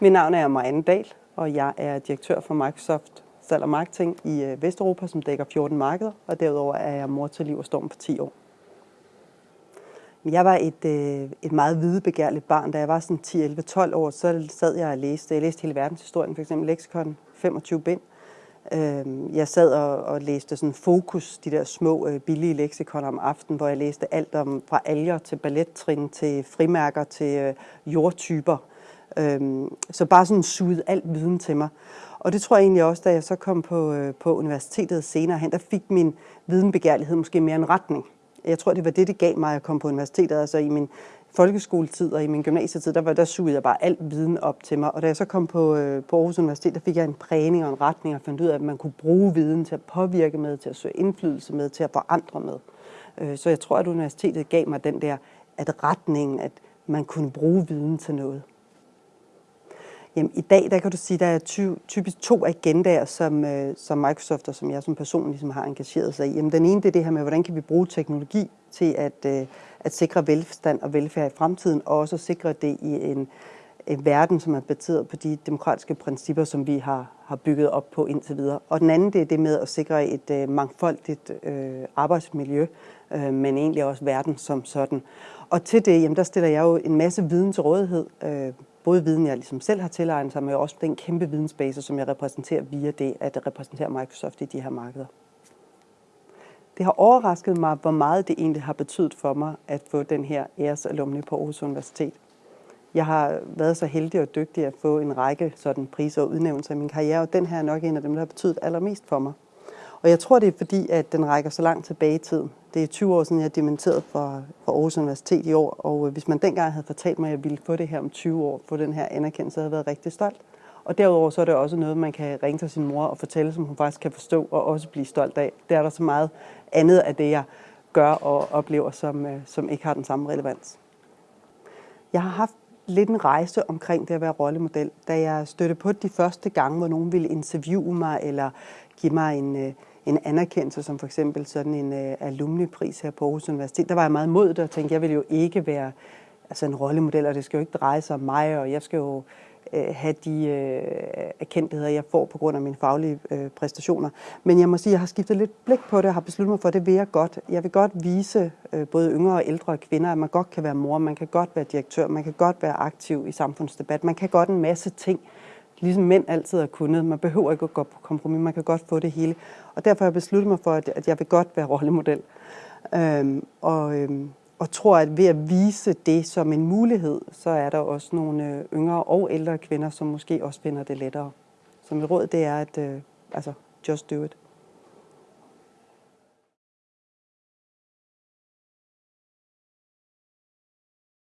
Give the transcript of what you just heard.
Mit navn er Marianne Dahl, og jeg er direktør for Microsoft Salg og Marketing i øh, Vesteuropa, som dækker 14 markeder, og derudover er jeg mor til Liv og Storm på 10 år. Jeg var et, øh, et meget videbegærligt barn. Da jeg var sådan 10, 11, 12 år, så sad jeg og læste. Jeg læste hele verdenshistorien, f.eks. Lexikon, 25 bind. Øhm, jeg sad og, og læste sådan fokus, de der små øh, billige leksikoner om aftenen, hvor jeg læste alt om fra alger til ballettrin til frimærker til øh, jordtyper. Øhm, så bare sådan sugede alt viden til mig. Og det tror jeg egentlig også, da jeg så kom på, øh, på universitetet senere hen, der fik min videnbegærlighed måske mere en retning. Jeg tror, det var det, det gav mig at komme på universitetet. Altså i min folkeskoletid og i min gymnasietid, der, var, der sugede jeg bare alt viden op til mig. Og da jeg så kom på, øh, på Aarhus Universitet, der fik jeg en prægning og en retning og fandt ud af, at man kunne bruge viden til at påvirke med, til at søge indflydelse med, til at forandre med. Øh, så jeg tror, at universitetet gav mig den der, at retningen, at man kunne bruge viden til noget. Jamen, I dag der kan du sige, at der er ty typisk to agendaer, som, øh, som Microsoft og som jeg som person ligesom har engageret sig i. Jamen, den ene det er det her med, hvordan kan vi bruge teknologi til at, øh, at sikre velstand og velfærd i fremtiden, og også sikre det i en, en verden, som er baseret på de demokratiske principper, som vi har, har bygget op på indtil videre. Og den anden det er det med at sikre et øh, mangfoldigt øh, arbejdsmiljø, øh, men egentlig også verden som sådan. Og til det, jamen, der stiller jeg jo en masse viden til rådighed, øh, både viden, jeg ligesom selv har tilegnet sig, men også den kæmpe vidensbase, som jeg repræsenterer via det, at repræsentere Microsoft i de her markeder. Det har overrasket mig, hvor meget det egentlig har betydet for mig at få den her æresalumni på Aarhus Universitet. Jeg har været så heldig og dygtig at få en række sådan priser og udnævnelser i min karriere, og den her er nok en af dem, der har betydet allermest for mig. Og jeg tror, det er fordi, at den rækker så langt tilbage i tiden. Det er 20 år siden, jeg dementerede fra, fra Aarhus Universitet i år, og øh, hvis man dengang havde fortalt mig, at jeg ville få det her om 20 år, få den her anerkendelse, så havde jeg været rigtig stolt. Og derudover så er det også noget, man kan ringe til sin mor og fortælle, som hun faktisk kan forstå og også blive stolt af. Det er der så meget andet af det, jeg gør og oplever, som, øh, som ikke har den samme relevans. Jeg har haft lidt en rejse omkring det at være rollemodel. Da jeg stødte på de første gange, hvor nogen ville interviewe mig eller give mig en, øh, en anerkendelse, som for eksempel sådan en øh, uh, alumnepris her på Aarhus Universitet, der var jeg meget mod det og tænkte, jeg vil jo ikke være altså en rollemodel, og det skal jo ikke dreje sig om mig, og jeg skal jo Øh, have de øh, erkendtheder, jeg får på grund af mine faglige øh, præstationer. Men jeg må sige, at jeg har skiftet lidt blik på det, og har besluttet mig for, at det vil jeg godt. Jeg vil godt vise øh, både yngre og ældre kvinder, at man godt kan være mor, man kan godt være direktør, man kan godt være aktiv i samfundsdebat, man kan godt en masse ting, ligesom mænd altid har kunnet. Man behøver ikke at gå på kompromis, man kan godt få det hele. Og derfor har jeg besluttet mig for, at jeg vil godt være rollemodel. Øhm, og, øhm, og tror, at ved at vise det som en mulighed, så er der også nogle øh, yngre og ældre kvinder, som måske også finder det lettere. Så mit råd det er, at øh, altså, just do it.